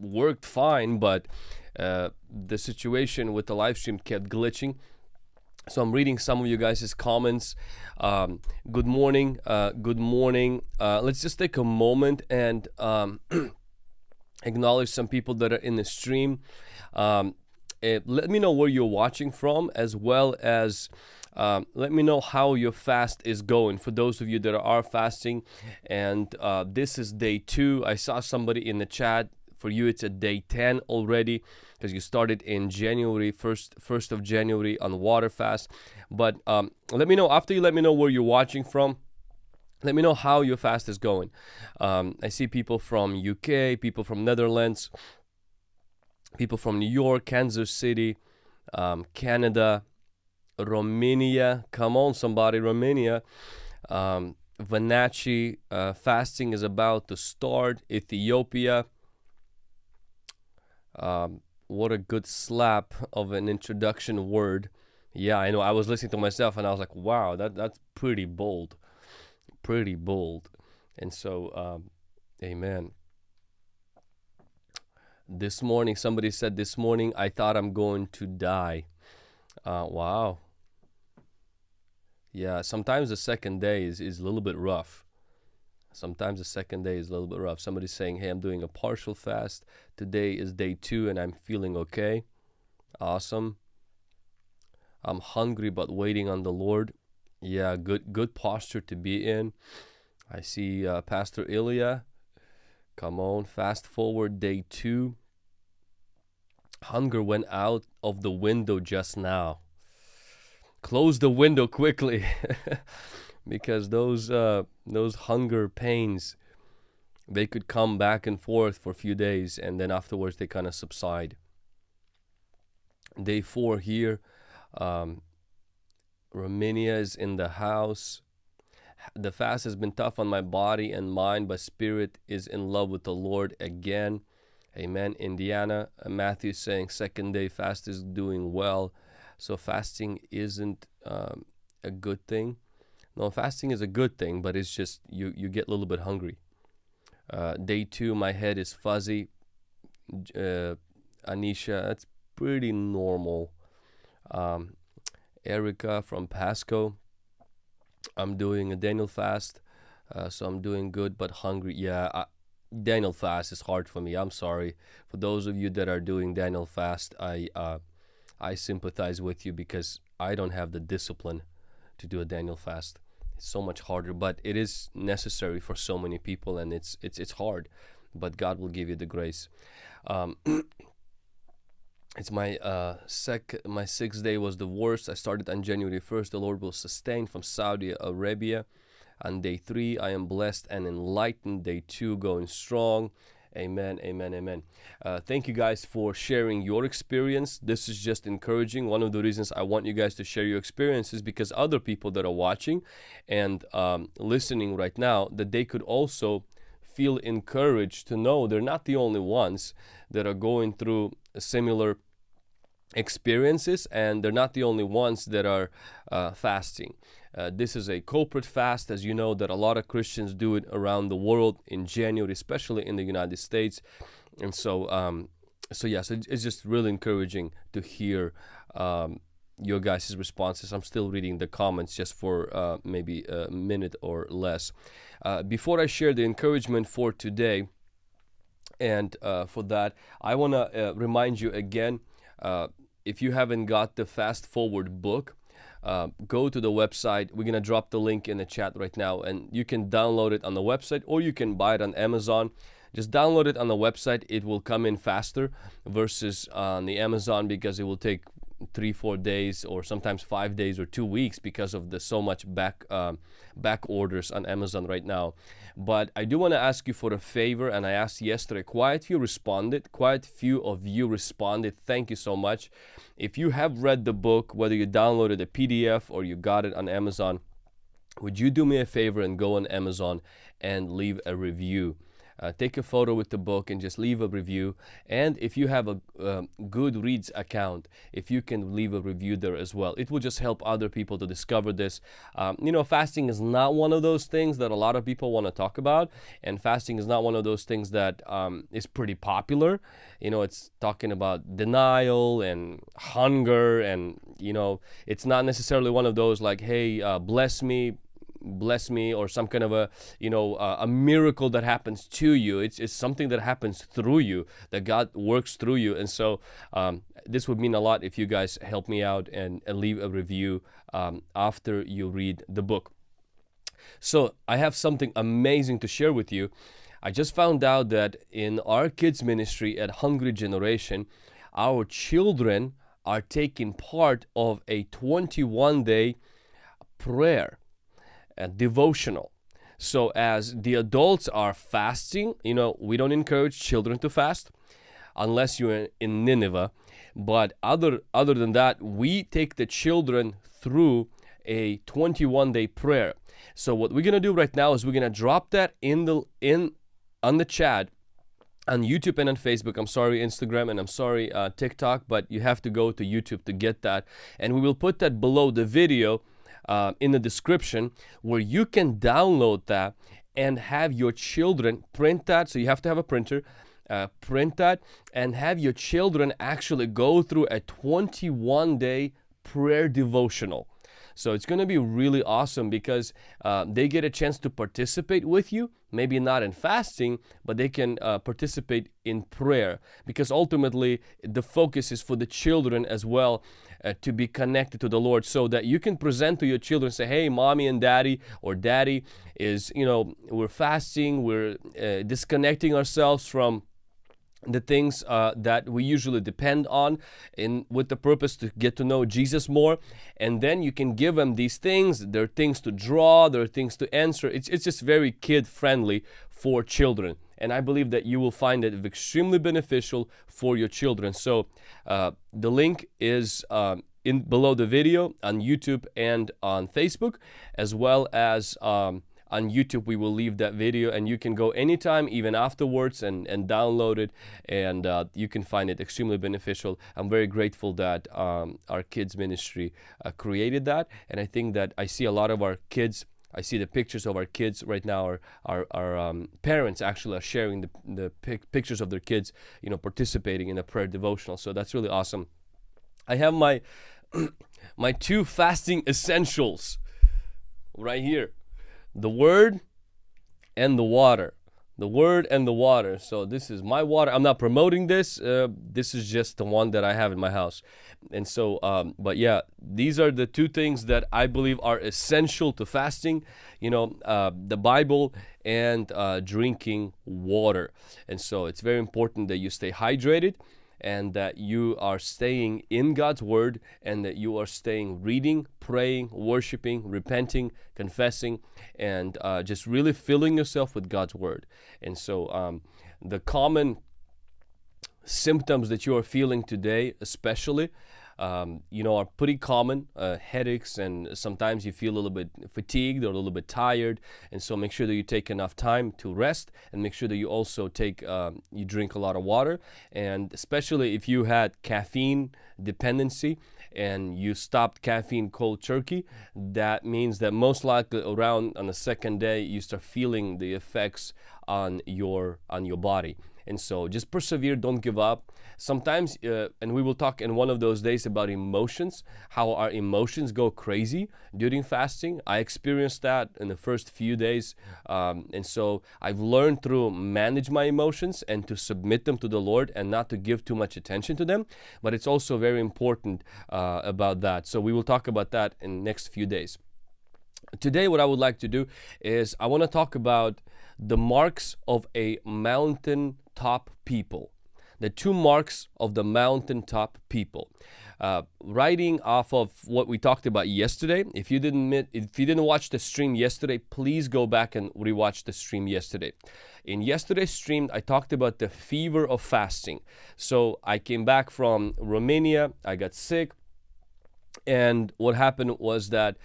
worked fine, but uh, the situation with the live stream kept glitching. So I'm reading some of you guys' comments. Um, good morning. Uh, good morning. Uh, let's just take a moment and um, acknowledge some people that are in the stream. Um, eh, let me know where you're watching from, as well as um, let me know how your fast is going for those of you that are fasting. And uh, this is day two. I saw somebody in the chat. For you, it's a day 10 already because you started in January, 1st, 1st of January on water fast. But um, let me know after you let me know where you're watching from let me know how your fast is going. Um, i see people from uk people from netherlands people from new york kansas city um, canada romania. Come on somebody romania. Um, Vanachi, uh, fasting is about to start. Ethiopia um, what a good slap of an introduction word yeah i know i was listening to myself and i was like wow that that's pretty bold pretty bold. And so, um, amen. This morning, somebody said, This morning, I thought I'm going to die. Uh, wow. Yeah, sometimes the second day is, is a little bit rough. Sometimes the second day is a little bit rough. Somebody's saying, Hey, I'm doing a partial fast. Today is day two and I'm feeling okay. Awesome. I'm hungry but waiting on the Lord. Yeah, good good posture to be in. I see uh, Pastor Ilya. Come on, fast forward day two. Hunger went out of the window just now. Close the window quickly, because those uh, those hunger pains, they could come back and forth for a few days, and then afterwards they kind of subside. Day four here. Um, Romania is in the house. The fast has been tough on my body and mind, but spirit is in love with the Lord again. Amen. Indiana, uh, Matthew saying second day fast is doing well. So fasting isn't um, a good thing. No, fasting is a good thing, but it's just you you get a little bit hungry. Uh, day two, my head is fuzzy. Uh, Anisha, that's pretty normal. Um, Erica from Pasco. I'm doing a Daniel fast, uh, so I'm doing good but hungry. Yeah, I, Daniel fast is hard for me. I'm sorry for those of you that are doing Daniel fast. I uh, I sympathize with you because I don't have the discipline to do a Daniel fast. So much harder, but it is necessary for so many people, and it's it's it's hard. But God will give you the grace. Um, it's my uh sec my sixth day was the worst i started on january 1st the lord will sustain from saudi arabia on day three i am blessed and enlightened day two going strong amen amen amen. Uh, thank you guys for sharing your experience. This is just encouraging. One of the reasons i want you guys to share your experiences because other people that are watching and um, listening right now that they could also feel encouraged to know they're not the only ones that are going through similar experiences and they're not the only ones that are uh, fasting uh, this is a corporate fast as you know that a lot of christians do it around the world in january especially in the united states. And so um, so yes it's just really encouraging to hear um, your guys' responses. I'm still reading the comments just for uh, maybe a minute or less. Uh, before i share the encouragement for today and uh, for that i want to uh, remind you again uh, if you haven't got the fast forward book uh, go to the website. We're gonna drop the link in the chat right now and you can download it on the website or you can buy it on Amazon. Just download it on the website. It will come in faster versus on the Amazon because it will take three four days or sometimes five days or two weeks because of the so much back um, back orders on Amazon right now. But I do want to ask you for a favor and I asked yesterday quite few responded quite few of you responded. Thank you so much. If you have read the book whether you downloaded a PDF or you got it on Amazon would you do me a favor and go on Amazon and leave a review uh, take a photo with the book and just leave a review. And if you have a um, Goodreads account, if you can leave a review there as well, it will just help other people to discover this. Um, you know, fasting is not one of those things that a lot of people want to talk about, and fasting is not one of those things that um, is pretty popular. You know, it's talking about denial and hunger, and you know, it's not necessarily one of those like, hey, uh, bless me bless me or some kind of a you know uh, a miracle that happens to you. It's, it's something that happens through you that god works through you. And so um, this would mean a lot if you guys help me out and, and leave a review um, after you read the book. So i have something amazing to share with you. I just found out that in our kids ministry at hungry generation our children are taking part of a 21 day prayer devotional. So as the adults are fasting, you know, we don't encourage children to fast unless you're in Nineveh. But other other than that, we take the children through a 21 day prayer. So what we're gonna do right now is we're gonna drop that in the in on the chat on YouTube and on Facebook. I'm sorry, Instagram, and I'm sorry, uh, TikTok, but you have to go to YouTube to get that. And we will put that below the video uh, in the description where you can download that and have your children print that. So you have to have a printer. Uh, print that and have your children actually go through a 21 day prayer devotional. So it's going to be really awesome because uh, they get a chance to participate with you, maybe not in fasting, but they can uh, participate in prayer because ultimately the focus is for the children as well uh, to be connected to the Lord so that you can present to your children say hey mommy and daddy or daddy is you know we're fasting we're uh, disconnecting ourselves from the things uh, that we usually depend on in with the purpose to get to know Jesus more. And then you can give them these things there are things to draw there are things to answer. It's, it's just very kid friendly for children. And I believe that you will find it extremely beneficial for your children. So uh, the link is um, in below the video on YouTube and on Facebook as well as um, on YouTube we will leave that video and you can go anytime even afterwards and, and download it and uh, you can find it extremely beneficial. I'm very grateful that um, our kids ministry uh, created that and I think that I see a lot of our kids I see the pictures of our kids right now. Our our, our um, parents actually are sharing the, the pic pictures of their kids, you know, participating in a prayer devotional. So that's really awesome. I have my my two fasting essentials right here the word and the water. The word and the water. So this is my water. I'm not promoting this uh, this is just the one that i have in my house. And so um, but yeah these are the two things that i believe are essential to fasting you know uh, the bible and uh, drinking water. And so it's very important that you stay hydrated and that you are staying in God's Word and that you are staying reading, praying, worshiping, repenting, confessing, and uh, just really filling yourself with God's Word. And so um, the common symptoms that you are feeling today, especially, um, you know, are pretty common. Uh, headaches, and sometimes you feel a little bit fatigued or a little bit tired. And so make sure that you take enough time to rest, and make sure that you also take, um, you drink a lot of water. And especially if you had caffeine dependency and you stopped caffeine cold turkey, that means that most likely around on the second day you start feeling the effects on your on your body. And so just persevere, don't give up. Sometimes, uh, and we will talk in one of those days about emotions, how our emotions go crazy during fasting. I experienced that in the first few days. Um, and so I've learned to manage my emotions and to submit them to the Lord and not to give too much attention to them. But it's also very important uh, about that. So we will talk about that in next few days. Today, what I would like to do is I want to talk about the marks of a mountain top people. The two marks of the mountaintop people. Uh, writing off of what we talked about yesterday. If you didn't if you didn't watch the stream yesterday, please go back and rewatch the stream yesterday. In yesterday's stream, I talked about the fever of fasting. So I came back from Romania. I got sick, and what happened was that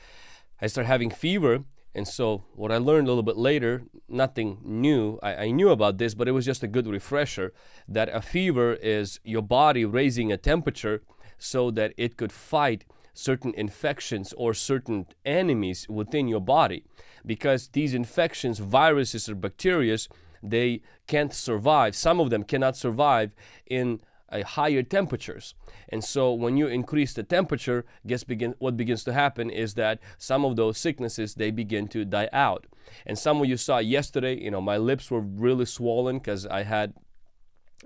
I started having fever And so, what I learned a little bit later, nothing new, I, I, knew about this, but it was just a good refresher that a fever is your body raising a temperature so that it could fight certain infections or certain enemies within your body. Because these infections, viruses, or bacteria, they can't survive. Some of them cannot survive in higher temperatures. And so when you increase the temperature, guess begin what begins to happen is that some of those sicknesses they begin to die out. And some of you saw yesterday, you know, my lips were really swollen because I had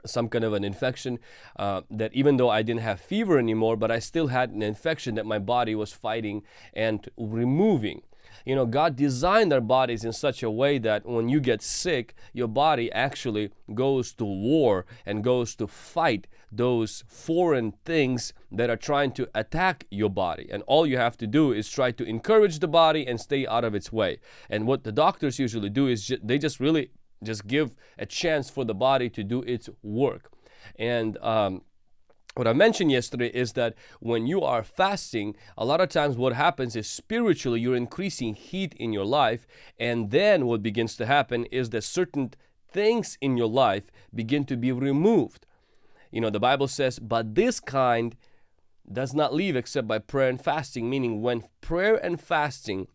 some kind of an infection uh, that even though I didn't have fever anymore, but I still had an infection that my body was fighting and removing you know, God designed our bodies in such a way that when you get sick, your body actually goes to war and goes to fight those foreign things that are trying to attack your body. And all you have to do is try to encourage the body and stay out of its way. And what the doctors usually do is ju they just really just give a chance for the body to do its work. And um, what I mentioned yesterday is that when you are fasting, a lot of times what happens is spiritually you're increasing heat in your life, and then what begins to happen is that certain things in your life begin to be removed. You know, the Bible says, but this kind does not leave except by prayer and fasting, meaning when prayer and fasting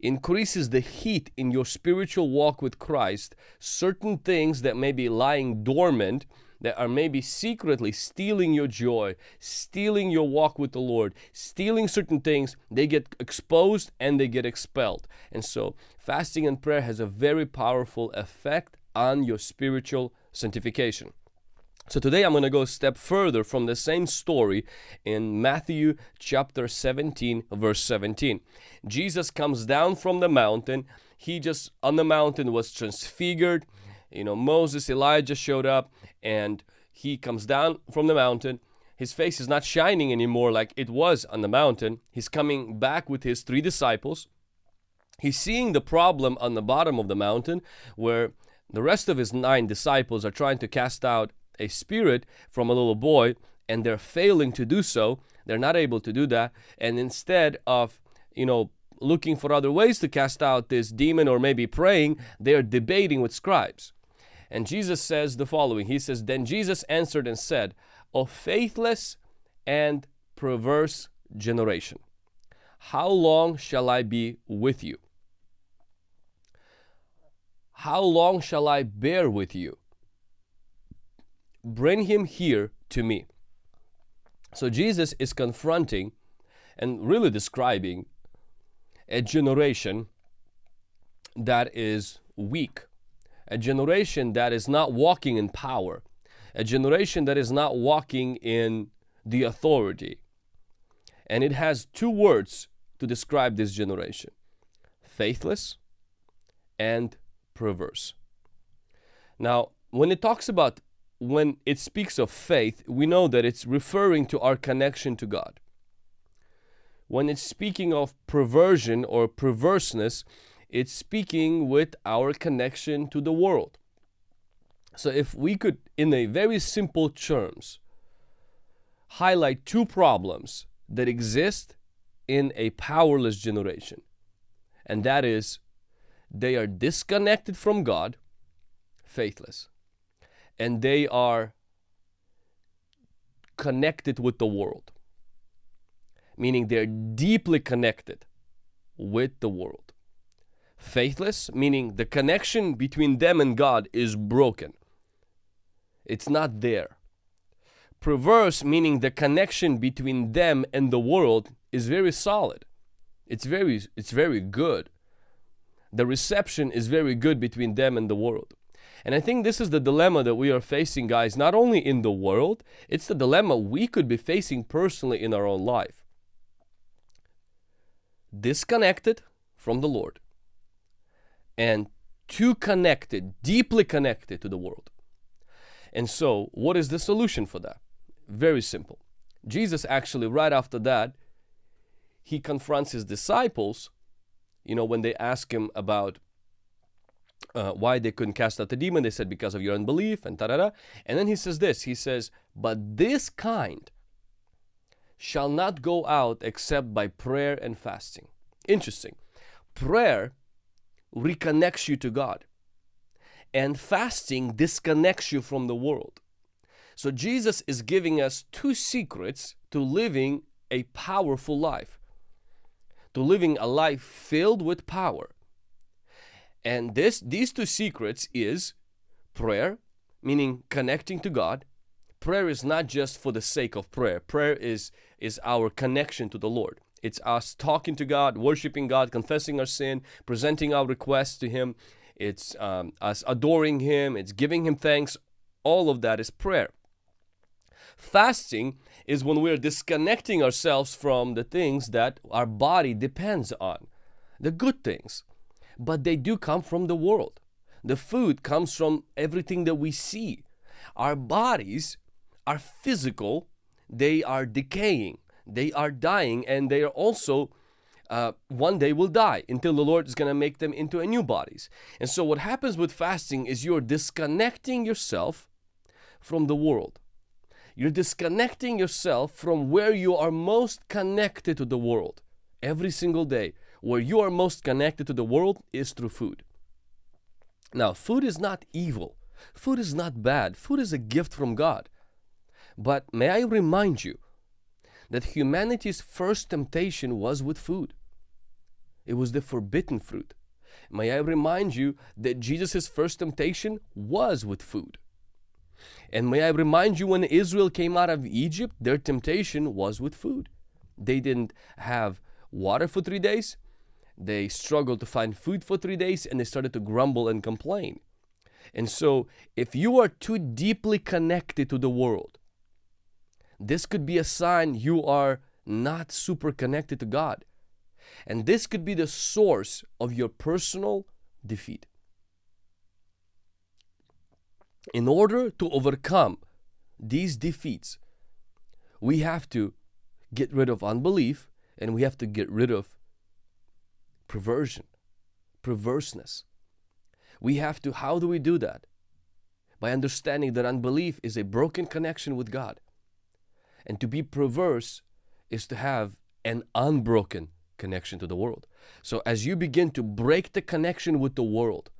increases the heat in your spiritual walk with Christ, certain things that may be lying dormant that are maybe secretly stealing your joy, stealing your walk with the Lord, stealing certain things, they get exposed and they get expelled. And so fasting and prayer has a very powerful effect on your spiritual sanctification. So today I'm going to go a step further from the same story in Matthew chapter 17 verse 17. Jesus comes down from the mountain. He just on the mountain was transfigured you know, Moses, Elijah showed up and he comes down from the mountain. His face is not shining anymore like it was on the mountain. He's coming back with his three disciples. He's seeing the problem on the bottom of the mountain where the rest of his nine disciples are trying to cast out a spirit from a little boy and they're failing to do so. They're not able to do that. And instead of, you know, looking for other ways to cast out this demon or maybe praying, they're debating with scribes. And Jesus says the following He says, Then Jesus answered and said, O faithless and perverse generation, how long shall I be with you? How long shall I bear with you? Bring him here to me. So Jesus is confronting and really describing a generation that is weak a generation that is not walking in power, a generation that is not walking in the authority. And it has two words to describe this generation faithless and perverse. Now, when it talks about, when it speaks of faith, we know that it's referring to our connection to God. When it's speaking of perversion or perverseness, it's speaking with our connection to the world. So if we could, in a very simple terms, highlight two problems that exist in a powerless generation, and that is they are disconnected from God, faithless, and they are connected with the world, meaning they're deeply connected with the world. Faithless, meaning the connection between them and God is broken. It's not there. Perverse, meaning the connection between them and the world is very solid. It's very, it's very good. The reception is very good between them and the world. And I think this is the dilemma that we are facing, guys, not only in the world, it's the dilemma we could be facing personally in our own life. Disconnected from the Lord and too connected, deeply connected to the world. And so, what is the solution for that? Very simple. Jesus actually, right after that, he confronts his disciples, you know, when they ask him about uh, why they couldn't cast out the demon, they said, because of your unbelief, and ta-da-da. And then he says this, he says, but this kind shall not go out except by prayer and fasting. Interesting. Prayer reconnects you to God, and fasting disconnects you from the world. So, Jesus is giving us two secrets to living a powerful life, to living a life filled with power. And this these two secrets is prayer, meaning connecting to God. Prayer is not just for the sake of prayer. Prayer is is our connection to the Lord. It's us talking to God, worshiping God, confessing our sin, presenting our requests to Him. It's um, us adoring Him. It's giving Him thanks. All of that is prayer. Fasting is when we're disconnecting ourselves from the things that our body depends on, the good things. But they do come from the world. The food comes from everything that we see. Our bodies are physical, they are decaying, they are dying, and they are also uh, one day will die until the Lord is going to make them into a new bodies. And so, what happens with fasting is you're disconnecting yourself from the world. You're disconnecting yourself from where you are most connected to the world every single day. Where you are most connected to the world is through food. Now, food is not evil, food is not bad, food is a gift from God. But may I remind you that humanity's first temptation was with food, it was the forbidden fruit. May I remind you that Jesus' first temptation was with food. And may I remind you when Israel came out of Egypt, their temptation was with food. They didn't have water for three days, they struggled to find food for three days and they started to grumble and complain. And so, if you are too deeply connected to the world, this could be a sign you are not super connected to God. And this could be the source of your personal defeat. In order to overcome these defeats, we have to get rid of unbelief and we have to get rid of perversion, perverseness. We have to, how do we do that? By understanding that unbelief is a broken connection with God. And to be perverse is to have an unbroken connection to the world. So as you begin to break the connection with the world,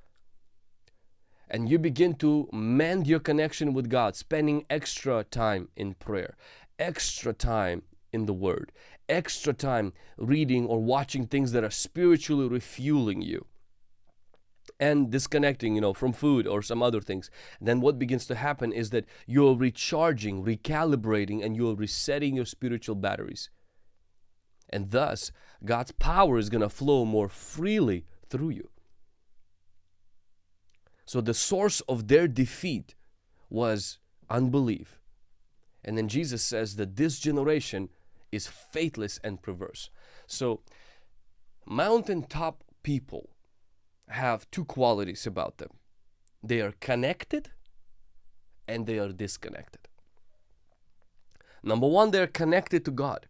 and you begin to mend your connection with God, spending extra time in prayer, extra time in the Word, extra time reading or watching things that are spiritually refueling you and disconnecting you know from food or some other things. Then what begins to happen is that you're recharging recalibrating and you're resetting your spiritual batteries. And thus god's power is going to flow more freely through you. So the source of their defeat was unbelief. And then jesus says that this generation is faithless and perverse. So, mountaintop people have two qualities about them they are connected and they are disconnected. Number one, they're connected to God,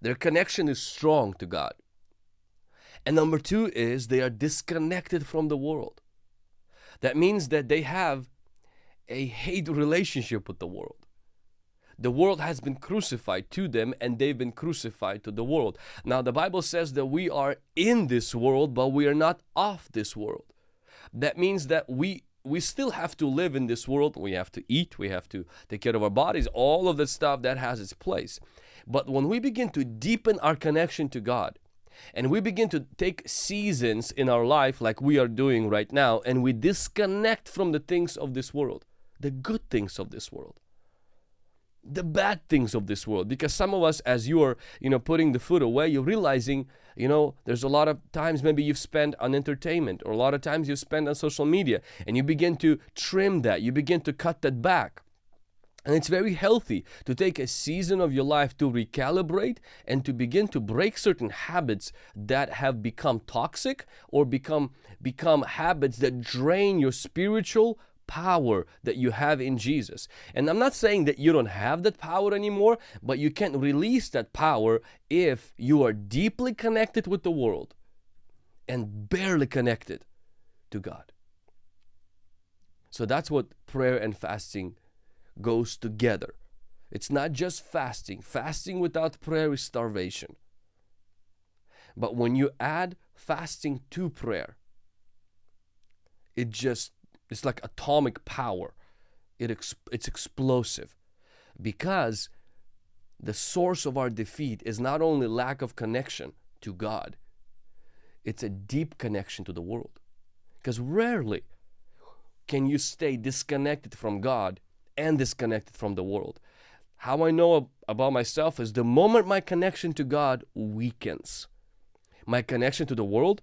their connection is strong to God. And number two is they are disconnected from the world. That means that they have a hate relationship with the world. The world has been crucified to them and they've been crucified to the world. Now, the Bible says that we are in this world, but we are not of this world. That means that we we still have to live in this world. We have to eat, we have to take care of our bodies, all of that stuff that has its place. But when we begin to deepen our connection to God, and we begin to take seasons in our life like we are doing right now, and we disconnect from the things of this world, the good things of this world the bad things of this world. Because some of us as you are you know putting the food away you're realizing you know there's a lot of times maybe you've spent on entertainment or a lot of times you spend on social media and you begin to trim that you begin to cut that back. And it's very healthy to take a season of your life to recalibrate and to begin to break certain habits that have become toxic or become become habits that drain your spiritual power that you have in Jesus. And I'm not saying that you don't have that power anymore, but you can't release that power if you are deeply connected with the world and barely connected to God. So that's what prayer and fasting goes together. It's not just fasting. Fasting without prayer is starvation. But when you add fasting to prayer, it just it's like atomic power. It ex- it's explosive because the source of our defeat is not only lack of connection to God, it's a deep connection to the world. Because rarely can you stay disconnected from God and disconnected from the world. How I know about myself is the moment my connection to God weakens, my connection to the world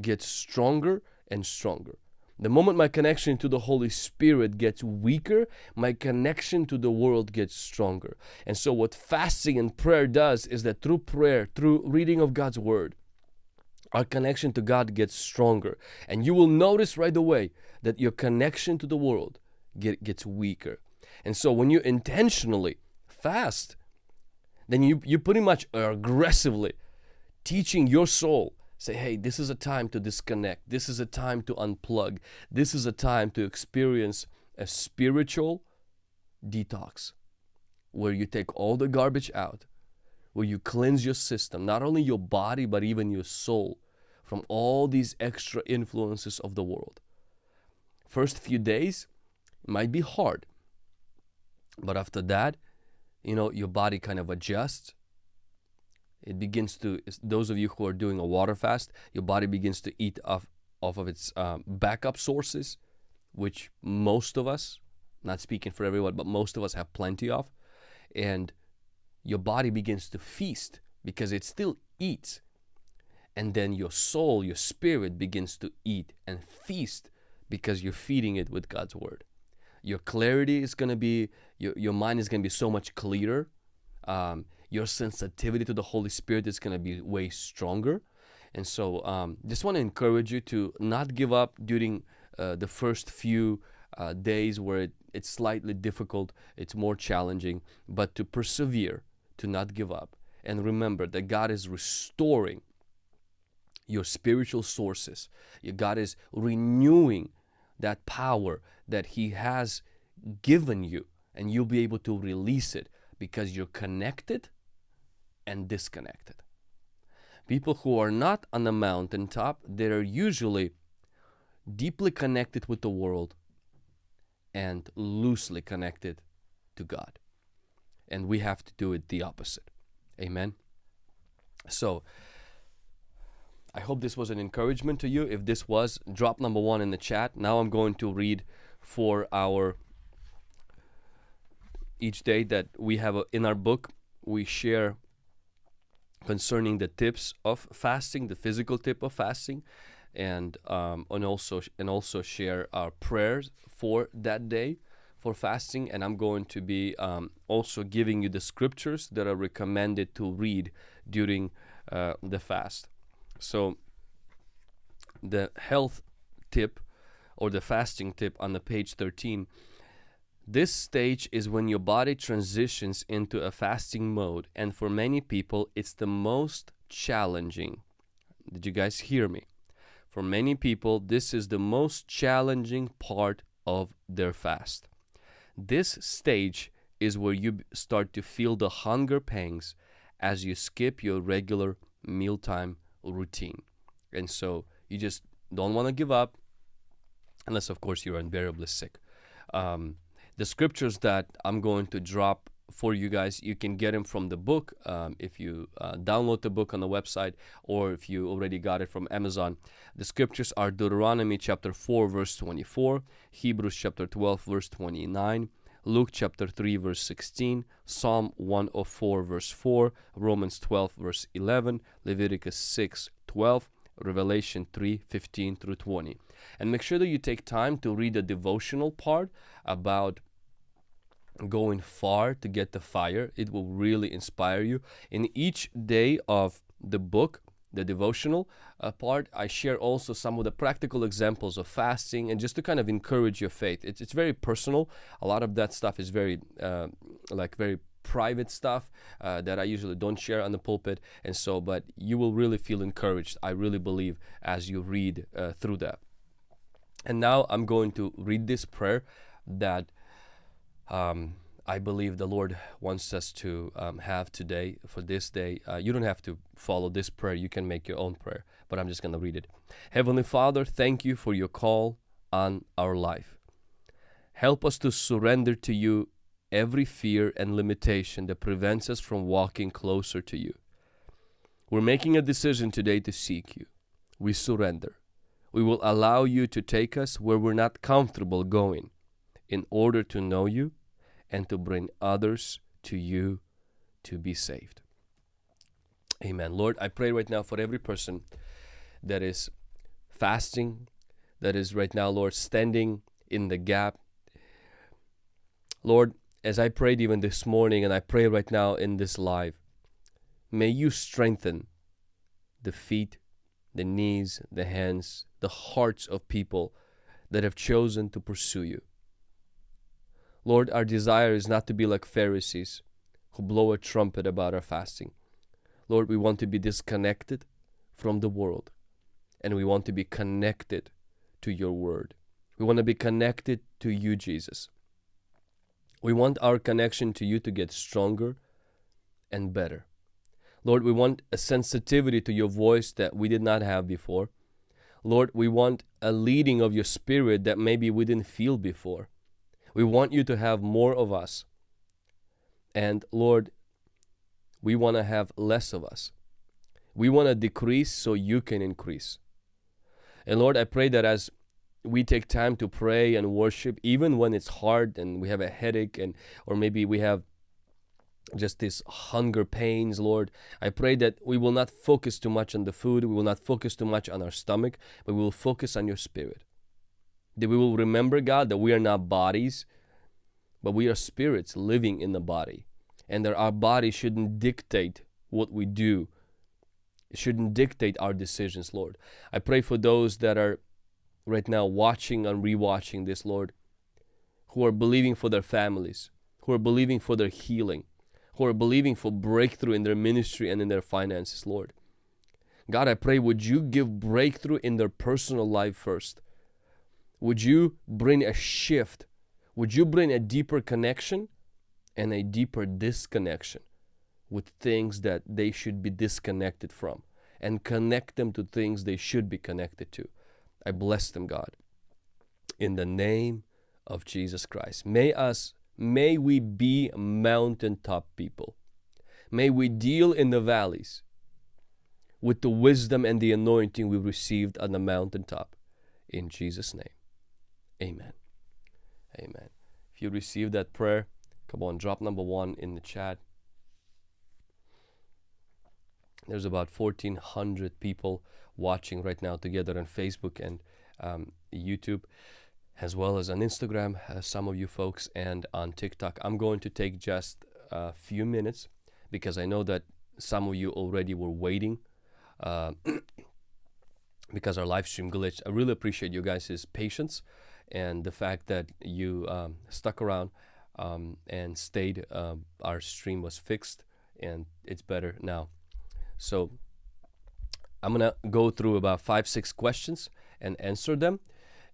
gets stronger and stronger. The moment my connection to the Holy Spirit gets weaker, my connection to the world gets stronger. And so, what fasting and prayer does is that through prayer, through reading of God's Word, our connection to God gets stronger. And you will notice right away that your connection to the world get, gets weaker. And so, when you intentionally fast, then you, you pretty much are aggressively teaching your soul say hey this is a time to disconnect. This is a time to unplug. This is a time to experience a spiritual detox where you take all the garbage out where you cleanse your system not only your body but even your soul from all these extra influences of the world. First few days might be hard but after that you know your body kind of adjusts it begins to those of you who are doing a water fast your body begins to eat off off of its um, backup sources which most of us not speaking for everyone but most of us have plenty of. And your body begins to feast because it still eats. And then your soul your spirit begins to eat and feast because you're feeding it with God's word. Your clarity is going to be your, your mind is going to be so much clearer um, your sensitivity to the Holy Spirit is going to be way stronger. And so, um, just want to encourage you to not give up during uh, the first few uh, days where it, it's slightly difficult, it's more challenging, but to persevere, to not give up. And remember that God is restoring your spiritual sources. God is renewing that power that He has given you, and you'll be able to release it because you're connected and disconnected. People who are not on the mountaintop, they are usually deeply connected with the world and loosely connected to God. And we have to do it the opposite. Amen. So, I hope this was an encouragement to you. If this was, drop number one in the chat. Now I'm going to read for our each day that we have a, in our book. We share concerning the tips of fasting, the physical tip of fasting, and um, and also and also share our prayers for that day for fasting. And I'm going to be um, also giving you the scriptures that are recommended to read during uh, the fast. So the health tip or the fasting tip on the page 13 this stage is when your body transitions into a fasting mode, and for many people, it's the most challenging. Did you guys hear me? For many people, this is the most challenging part of their fast. This stage is where you start to feel the hunger pangs as you skip your regular mealtime routine. And so you just don't want to give up, unless, of course, you're unbearably sick. Um, the scriptures that I'm going to drop for you guys. You can get them from the book um, if you uh, download the book on the website or if you already got it from Amazon. The scriptures are Deuteronomy chapter 4, verse 24, Hebrews chapter 12, verse 29. Luke chapter 3 verse 16, Psalm 104 verse 4, Romans 12 verse 11, Leviticus 6 12, Revelation 3 15 through 20. And make sure that you take time to read the devotional part about going far to get the fire. It will really inspire you. In each day of the book, the devotional uh, part, I share also some of the practical examples of fasting and just to kind of encourage your faith. It's, it's very personal. A lot of that stuff is very, uh, like, very private stuff uh, that I usually don't share on the pulpit. And so, but you will really feel encouraged, I really believe, as you read uh, through that. And now I'm going to read this prayer that um, I believe the Lord wants us to um, have today for this day. Uh, you don't have to follow this prayer, you can make your own prayer, but I'm just going to read it. Heavenly Father, thank you for your call on our life. Help us to surrender to you every fear and limitation that prevents us from walking closer to you. We're making a decision today to seek you. We surrender. We will allow you to take us where we're not comfortable going in order to know you and to bring others to you to be saved. Amen. Lord, I pray right now for every person that is fasting, that is right now, Lord, standing in the gap. Lord, as I prayed even this morning and I pray right now in this live, may you strengthen the feet, the knees, the hands, the hearts of people that have chosen to pursue you. Lord, our desire is not to be like Pharisees who blow a trumpet about our fasting. Lord, we want to be disconnected from the world and we want to be connected to your word. We want to be connected to you, Jesus. We want our connection to you to get stronger and better. Lord, we want a sensitivity to your voice that we did not have before. Lord, we want a leading of your spirit that maybe we didn't feel before. We want you to have more of us. And Lord, we want to have less of us. We want to decrease so you can increase. And Lord, I pray that as we take time to pray and worship, even when it's hard and we have a headache and or maybe we have just this hunger pains, Lord. I pray that we will not focus too much on the food, we will not focus too much on our stomach, but we will focus on your spirit. That we will remember, God, that we are not bodies, but we are spirits living in the body. And that our body shouldn't dictate what we do. It shouldn't dictate our decisions, Lord. I pray for those that are right now watching and rewatching this, Lord, who are believing for their families, who are believing for their healing, who are believing for breakthrough in their ministry and in their finances, Lord. God, I pray, would you give breakthrough in their personal life first? Would you bring a shift? Would you bring a deeper connection and a deeper disconnection with things that they should be disconnected from and connect them to things they should be connected to? I bless them, God. In the name of Jesus Christ. May us May we be mountaintop people. May we deal in the valleys with the wisdom and the anointing we received on the mountaintop. In Jesus' name, amen. Amen. If you received that prayer, come on, drop number one in the chat. There's about 1,400 people watching right now together on Facebook and um, YouTube as well as on Instagram, uh, some of you folks, and on TikTok. I'm going to take just a few minutes because I know that some of you already were waiting uh, because our live stream glitched. I really appreciate you guys' patience and the fact that you um, stuck around um, and stayed. Uh, our stream was fixed and it's better now. So I'm gonna go through about five, six questions and answer them.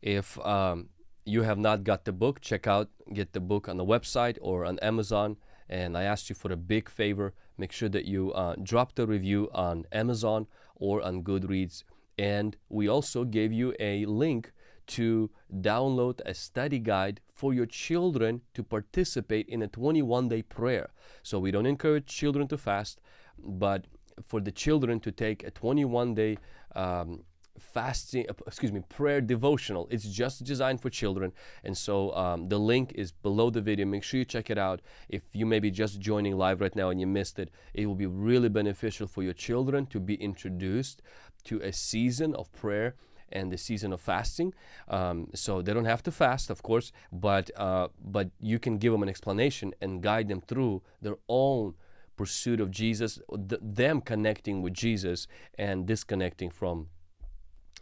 If um, you have not got the book, check out, get the book on the website or on Amazon. And I asked you for a big favor. Make sure that you uh, drop the review on Amazon or on Goodreads. And we also gave you a link to download a study guide for your children to participate in a 21 day prayer. So we don't encourage children to fast, but for the children to take a 21 day um, fasting uh, excuse me prayer devotional. It's just designed for children. And so um, the link is below the video. Make sure you check it out. If you may be just joining live right now and you missed it it will be really beneficial for your children to be introduced to a season of prayer and the season of fasting. Um, so they don't have to fast of course but uh, but you can give them an explanation and guide them through their own pursuit of Jesus th them connecting with Jesus and disconnecting from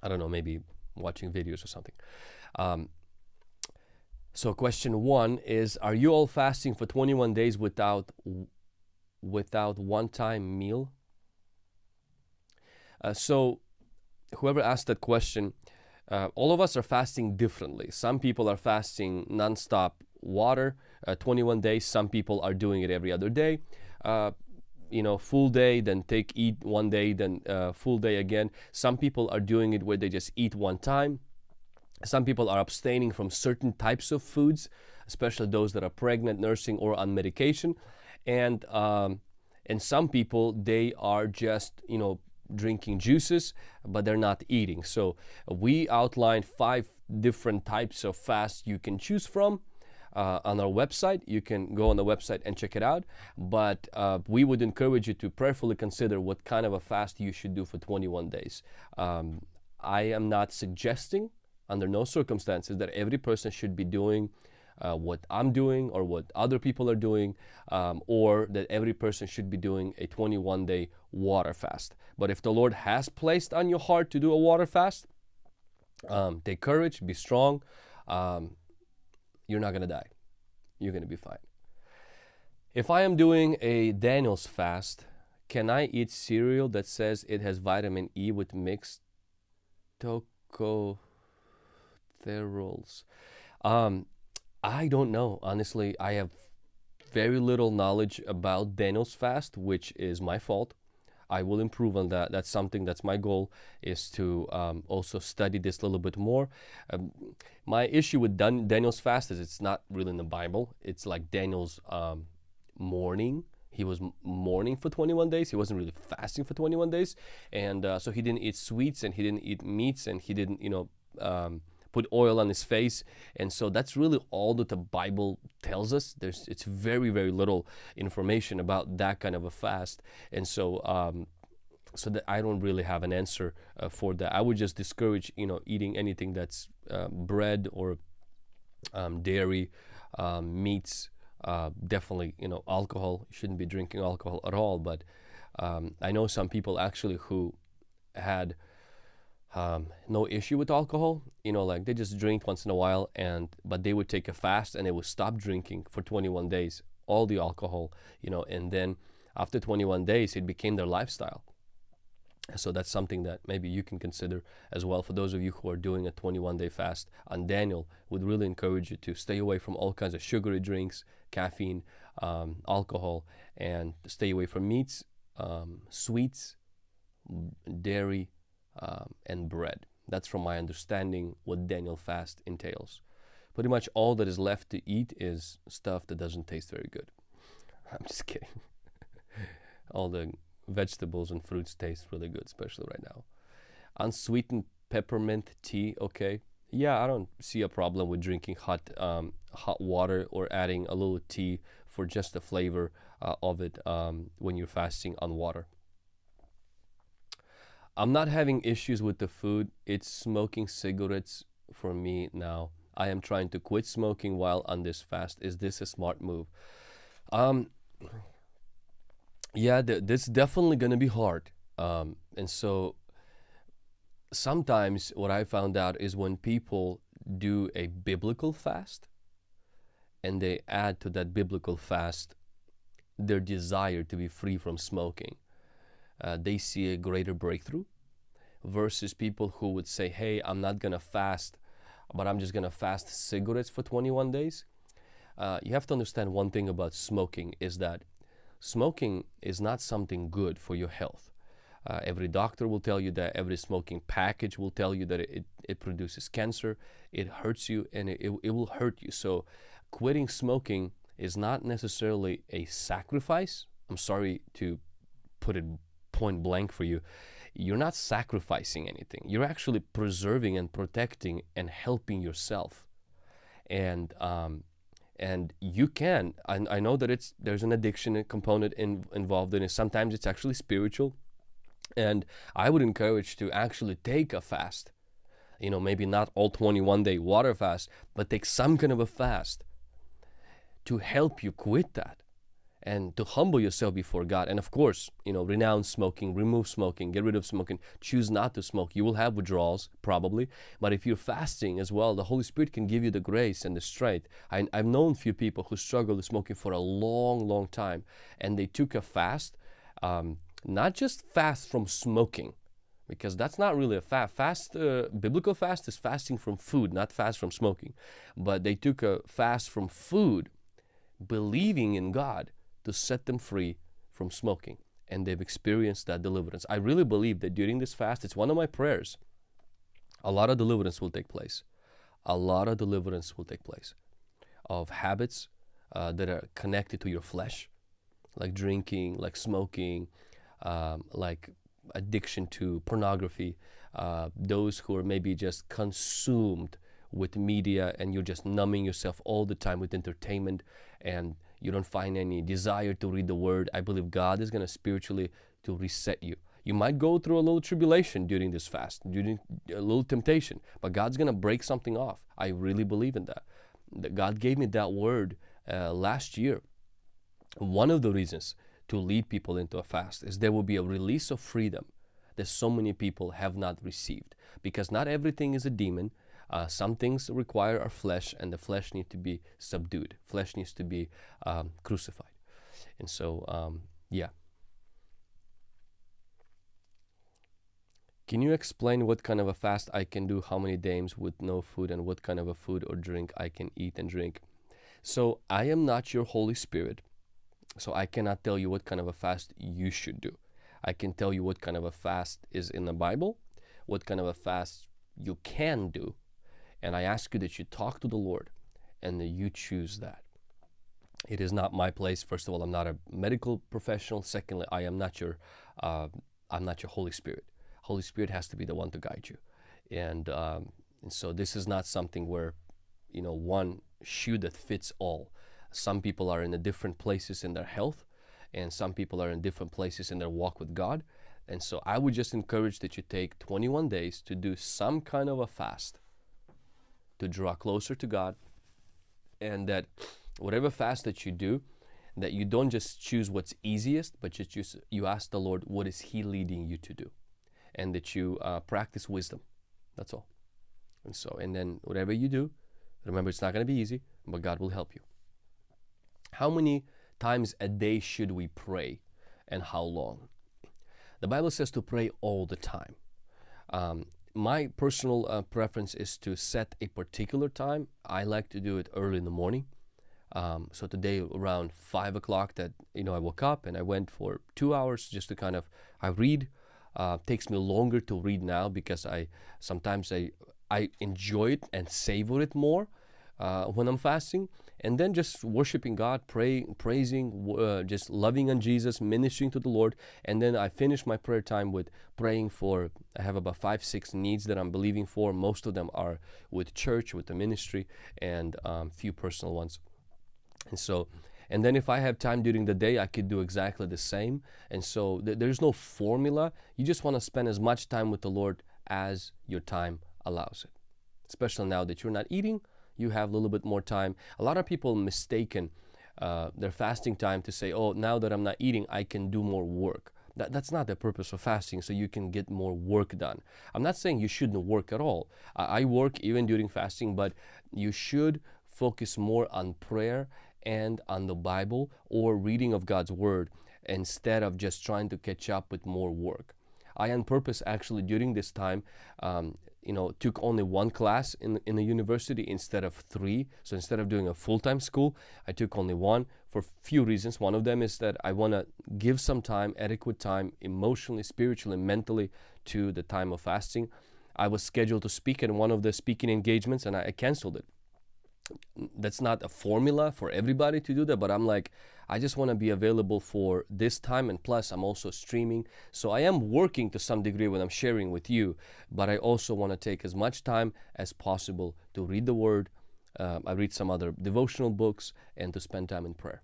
I don't know, maybe watching videos or something. Um, so question one is, are you all fasting for 21 days without without one-time meal? Uh, so whoever asked that question, uh, all of us are fasting differently. Some people are fasting non-stop water, uh, 21 days. Some people are doing it every other day. You know full day then take eat one day then uh, full day again some people are doing it where they just eat one time some people are abstaining from certain types of foods, especially those that are pregnant, nursing, or on medication. And um, and some people they are just you know drinking juices, but they're not eating. So we outlined five different types of fast you can choose from. Uh, on our website. You can go on the website and check it out. But uh, we would encourage you to prayerfully consider what kind of a fast you should do for 21 days. Um, I am not suggesting under no circumstances that every person should be doing uh, what I'm doing or what other people are doing, um, or that every person should be doing a 21 day water fast. But if the Lord has placed on your heart to do a water fast, um, take courage, be strong. Um, you're not going to die. You're going to be fine. If I am doing a Daniel's fast, can I eat cereal that says it has vitamin E with mixed tocopherols? Um, I don't know. Honestly, I have very little knowledge about Daniel's fast, which is my fault. I will improve on that. That's something that's my goal is to um, also study this a little bit more. Um, my issue with Dan- Daniel's fast is it's not really in the Bible. It's like Daniel's um, mourning. He was mourning for 21 days. He wasn't really fasting for 21 days, and uh, so he didn't eat sweets and he didn't eat meats and he didn't, you know um, put oil on his face. And so that's really all that the Bible tells us. There's it's very very little information about that kind of a fast. And so um, so that I don't really have an answer uh, for that. I would just discourage you know eating anything that's uh, bread or um, dairy, um, meats. Uh, definitely, you know, alcohol. You shouldn't be drinking alcohol at all. But um, I know some people actually who had um, no issue with alcohol. You know, like they just drink once in a while, and but they would take a fast and they would stop drinking for 21 days, all the alcohol. You know, and then after 21 days, it became their lifestyle. So that's something that maybe you can consider as well. For those of you who are doing a 21 day fast on Daniel, would really encourage you to stay away from all kinds of sugary drinks, caffeine, um, alcohol, and stay away from meats, um, sweets, dairy, um, and bread. That's from my understanding what Daniel fast entails. Pretty much all that is left to eat is stuff that doesn't taste very good. I'm just kidding. all the vegetables and fruits taste really good, especially right now. Unsweetened peppermint tea, okay. Yeah, I don't see a problem with drinking hot um, hot water or adding a little tea for just the flavor uh, of it um, when you're fasting on water. I'm not having issues with the food. It's smoking cigarettes for me now. I am trying to quit smoking while on this fast. Is this a smart move? Um, yeah, th- this definitely gonna be hard. Um, and so sometimes what I found out is when people do a biblical fast and they add to that biblical fast their desire to be free from smoking uh, they see a greater breakthrough versus people who would say, hey, I'm not going to fast, but I'm just going to fast cigarettes for 21 days. Uh, you have to understand one thing about smoking is that smoking is not something good for your health. Uh, every doctor will tell you that every smoking package will tell you that it, it produces cancer, it hurts you, and it, it, it will hurt you. So, quitting smoking is not necessarily a sacrifice. I'm sorry to put it point blank for you, you're not sacrificing anything. You're actually preserving and protecting and helping yourself. And um, and you can. I, I know that it's there's an addiction component in, involved in it. Sometimes it's actually spiritual, and I would encourage to actually take a fast. You know, maybe not all 21 day water fast, but take some kind of a fast to help you quit that and to humble yourself before God. And of course, you know, renounce smoking, remove smoking, get rid of smoking, choose not to smoke. You will have withdrawals probably, but if you're fasting as well, the Holy Spirit can give you the grace and the strength. I, have known few people who struggled with smoking for a long, long time, and they took a fast, um, not just fast from smoking, because that's not really a fast. Fast, uh, biblical fast is fasting from food, not fast from smoking. But they took a fast from food, believing in God to set them free from smoking. And they've experienced that deliverance. I really believe that during this fast, it's one of my prayers. A lot of deliverance will take place. a lot of deliverance will take place of habits uh, that are connected to your flesh, like drinking, like smoking, um, like addiction to pornography, uh, those who are maybe just consumed with media and you're just numbing yourself all the time with entertainment and you don't find any desire to read the word, I believe God is going to spiritually to reset you. You might go through a little tribulation during this fast, during a little temptation, but God's going to break something off. I really believe in that. that God gave me that word uh, last year. One of the reasons to lead people into a fast is there will be a release of freedom that so many people have not received because not everything is a demon. Uh, some things require our flesh and the flesh needs to be subdued. Flesh needs to be um, crucified. And so, um, yeah. Can you explain what kind of a fast I can do, how many days with no food, and what kind of a food or drink I can eat and drink? So I am not your Holy Spirit, so I cannot tell you what kind of a fast you should do. I can tell you what kind of a fast is in the Bible, what kind of a fast you can do, and I ask you that you talk to the Lord and that you choose that. It is not my place. First of all, I'm not a medical professional. Secondly, I am not your, uh, I'm not your Holy Spirit. Holy Spirit has to be the one to guide you. And, um, and so this is not something where, you know, one shoe that fits all. Some people are in a different places in their health and some people are in different places in their walk with God. And so I would just encourage that you take 21 days to do some kind of a fast to draw closer to God and that whatever fast that you do, that you don't just choose what's easiest, but you you ask the Lord, what is He leading you to do? and that you uh, practice wisdom. That's all. And so, and then whatever you do, remember it's not going to be easy, but God will help you. How many times a day should we pray and how long? The Bible says to pray all the time. Um, my personal uh, preference is to set a particular time. I like to do it early in the morning. Um, so today around five o'clock that you know I woke up and I went for two hours just to kind of I read uh, takes me longer to read now because I sometimes I I enjoy it and savor it more uh, when I'm fasting, and then just worshiping God, pray, praising, uh, just loving on Jesus, ministering to the Lord, and then I finish my prayer time with praying for. I have about five, six needs that I'm believing for. Most of them are with church, with the ministry, and um, few personal ones. And so and then if I have time during the day, I could do exactly the same. And so th there's no formula. You just want to spend as much time with the Lord as your time allows it. Especially now that you're not eating, you have a little bit more time. A lot of people mistaken uh, their fasting time to say, oh, now that I'm not eating, I can do more work. That, that's not the purpose of fasting, so you can get more work done. I'm not saying you shouldn't work at all. I, I work even during fasting, but you should focus more on prayer and on the Bible or reading of God's Word instead of just trying to catch up with more work. I on purpose actually during this time um, you know took only one class in, in the university instead of three. So instead of doing a full-time school I took only one for a few reasons. One of them is that I want to give some time adequate time emotionally spiritually mentally to the time of fasting. I was scheduled to speak at one of the speaking engagements and I, I canceled it that's not a formula for everybody to do that but i'm like i just want to be available for this time and plus i'm also streaming so i am working to some degree when i'm sharing with you but i also want to take as much time as possible to read the word um, i read some other devotional books and to spend time in prayer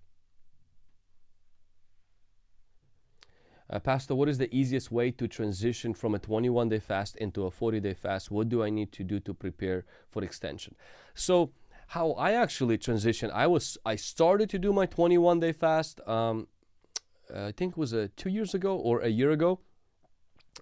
Uh, Pastor, what is the easiest way to transition from a 21 day fast into a 40 day fast? What do I need to do to prepare for extension? So, how I actually transitioned. I was I started to do my 21 day fast. Um, I think it was a two years ago or a year ago,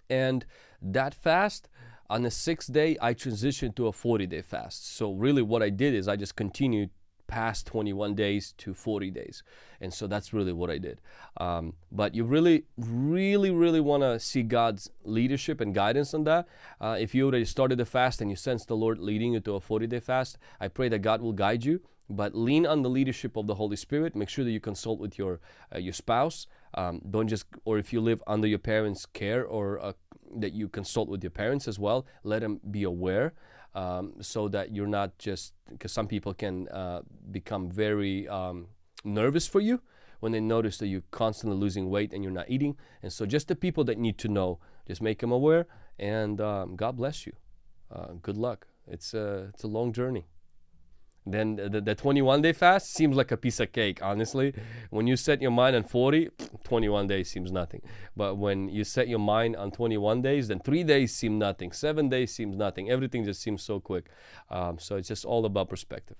and that fast on the sixth day I transitioned to a 40 day fast. So really, what I did is I just continued past 21 days to 40 days. And so that's really what I did. Um, but you really, really, really want to see God's leadership and guidance on that. Uh, if you already started the fast and you sense the Lord leading you to a 40 day fast, I pray that God will guide you. But lean on the leadership of the Holy Spirit. Make sure that you consult with your uh, your spouse. Um, don't just, or if you live under your parents' care, or uh, that you consult with your parents as well. Let them be aware um, so that you're not just because some people can uh, become very um, nervous for you when they notice that you're constantly losing weight and you're not eating. And so, just the people that need to know, just make them aware. And um, God bless you. Uh, good luck. It's a it's a long journey. Then the, the 21 day fast seems like a piece of cake, honestly. When you set your mind on 40, 21 days seems nothing. But when you set your mind on 21 days, then three days seem nothing, seven days seems nothing. Everything just seems so quick. Um, so it's just all about perspective.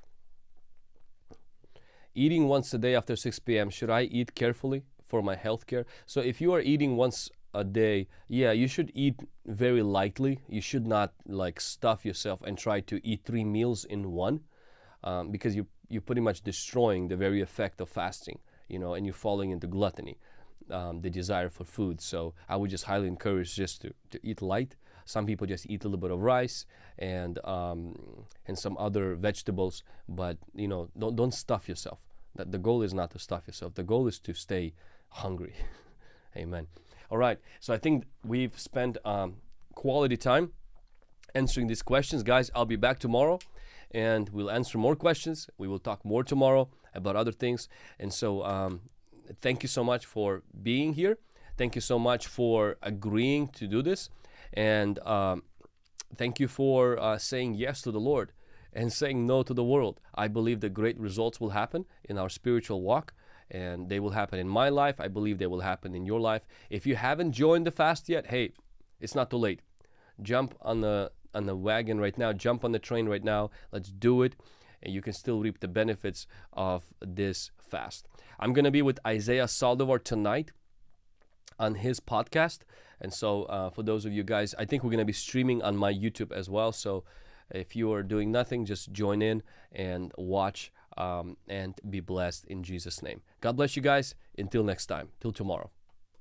Eating once a day after 6 p.m., should I eat carefully for my health care? So if you are eating once a day, yeah, you should eat very lightly. You should not like stuff yourself and try to eat three meals in one um, because you, you're pretty much destroying the very effect of fasting, you know, and you're falling into gluttony, um, the desire for food. So I would just highly encourage just to, to eat light. Some people just eat a little bit of rice and um, and some other vegetables, but you know, don't don't stuff yourself. That the goal is not to stuff yourself. The goal is to stay hungry. Amen. All right. So I think we've spent um, quality time answering these questions, guys. I'll be back tomorrow and we'll answer more questions. We will talk more tomorrow about other things. And so, um, thank you so much for being here. Thank you so much for agreeing to do this. And um, thank you for uh, saying yes to the Lord and saying no to the world. I believe the great results will happen in our spiritual walk and they will happen in my life. I believe they will happen in your life. If you haven't joined the fast yet, hey, it's not too late. Jump on the on the wagon right now, jump on the train right now. Let's do it. And you can still reap the benefits of this fast. I'm going to be with Isaiah Saldivar tonight on his podcast. And so, uh, for those of you guys, I think we're going to be streaming on my YouTube as well. So, if you are doing nothing, just join in and watch um, and be blessed in Jesus' name. God bless you guys. Until next time, till tomorrow.